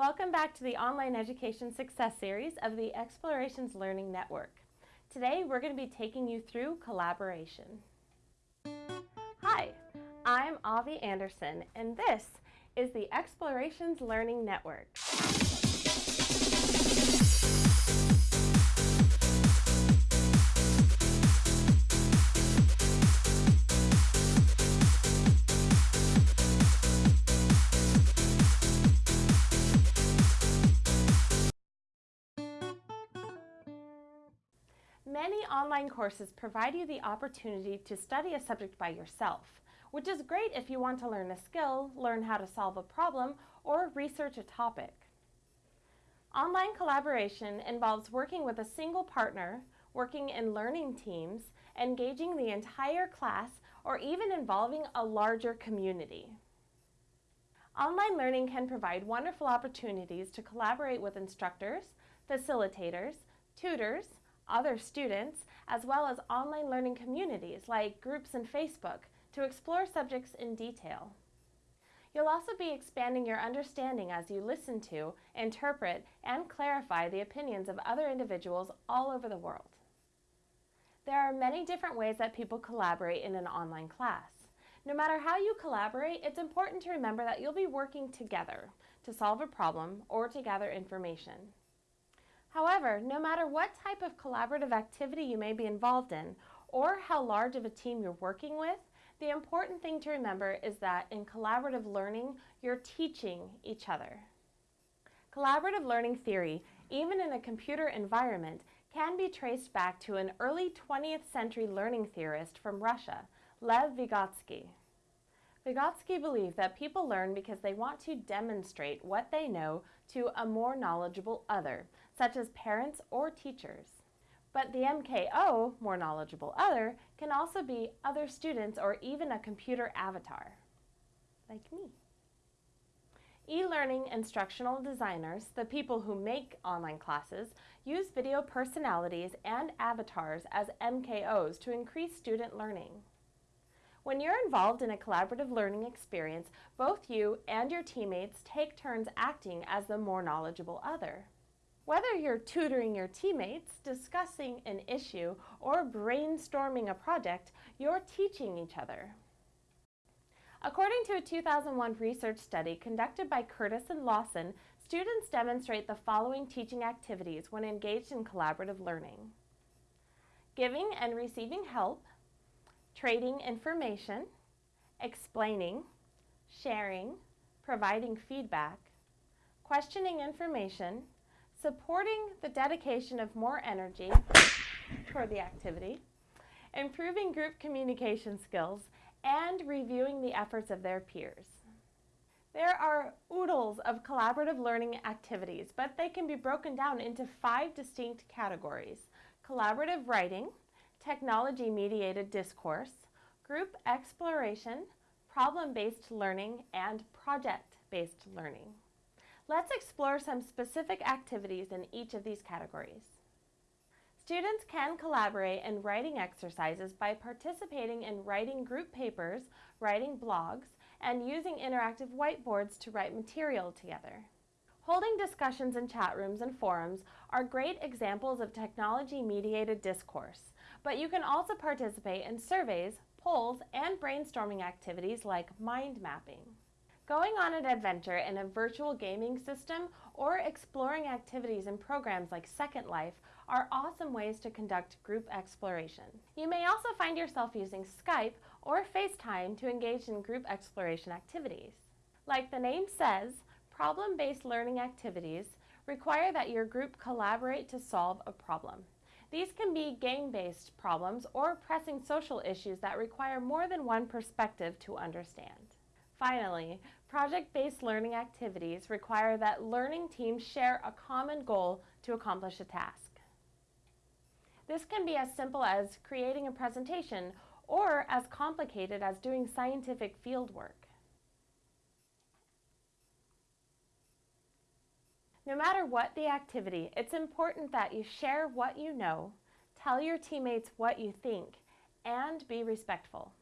Welcome back to the Online Education Success Series of the Explorations Learning Network. Today we're going to be taking you through collaboration. Hi, I'm Avi Anderson and this is the Explorations Learning Network. Many online courses provide you the opportunity to study a subject by yourself, which is great if you want to learn a skill, learn how to solve a problem, or research a topic. Online collaboration involves working with a single partner, working in learning teams, engaging the entire class, or even involving a larger community. Online learning can provide wonderful opportunities to collaborate with instructors, facilitators, tutors, other students, as well as online learning communities like groups in Facebook to explore subjects in detail. You'll also be expanding your understanding as you listen to, interpret, and clarify the opinions of other individuals all over the world. There are many different ways that people collaborate in an online class. No matter how you collaborate, it's important to remember that you'll be working together to solve a problem or to gather information. However, no matter what type of collaborative activity you may be involved in or how large of a team you're working with, the important thing to remember is that in collaborative learning, you're teaching each other. Collaborative learning theory, even in a computer environment, can be traced back to an early 20th century learning theorist from Russia, Lev Vygotsky. Vygotsky believed that people learn because they want to demonstrate what they know to a more knowledgeable other, such as parents or teachers. But the MKO, more knowledgeable other, can also be other students or even a computer avatar, like me. E-learning instructional designers, the people who make online classes, use video personalities and avatars as MKOs to increase student learning. When you're involved in a collaborative learning experience, both you and your teammates take turns acting as the more knowledgeable other. Whether you're tutoring your teammates, discussing an issue, or brainstorming a project, you're teaching each other. According to a 2001 research study conducted by Curtis and Lawson, students demonstrate the following teaching activities when engaged in collaborative learning. Giving and receiving help, trading information, explaining, sharing, providing feedback, questioning information, supporting the dedication of more energy toward the activity, improving group communication skills, and reviewing the efforts of their peers. There are oodles of collaborative learning activities, but they can be broken down into five distinct categories. Collaborative writing, technology-mediated discourse, group exploration, problem-based learning, and project-based learning. Let's explore some specific activities in each of these categories. Students can collaborate in writing exercises by participating in writing group papers, writing blogs, and using interactive whiteboards to write material together. Holding discussions in chat rooms and forums are great examples of technology-mediated discourse, but you can also participate in surveys, polls, and brainstorming activities like mind mapping. Going on an adventure in a virtual gaming system or exploring activities in programs like Second Life are awesome ways to conduct group exploration. You may also find yourself using Skype or FaceTime to engage in group exploration activities. Like the name says, problem-based learning activities require that your group collaborate to solve a problem. These can be game-based problems or pressing social issues that require more than one perspective to understand. Finally, project-based learning activities require that learning teams share a common goal to accomplish a task. This can be as simple as creating a presentation or as complicated as doing scientific field work. No matter what the activity, it's important that you share what you know, tell your teammates what you think, and be respectful.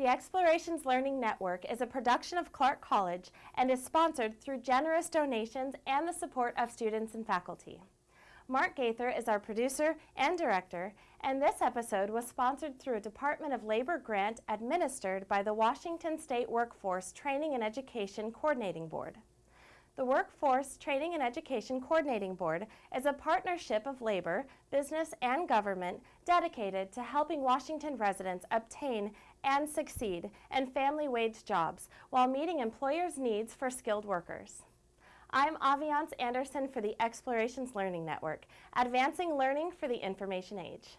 The Explorations Learning Network is a production of Clark College and is sponsored through generous donations and the support of students and faculty. Mark Gaither is our producer and director, and this episode was sponsored through a Department of Labor grant administered by the Washington State Workforce Training and Education Coordinating Board. The Workforce Training and Education Coordinating Board is a partnership of labor, business, and government dedicated to helping Washington residents obtain and succeed in family wage jobs while meeting employers' needs for skilled workers. I'm Aviance Anderson for the Explorations Learning Network, advancing learning for the information age.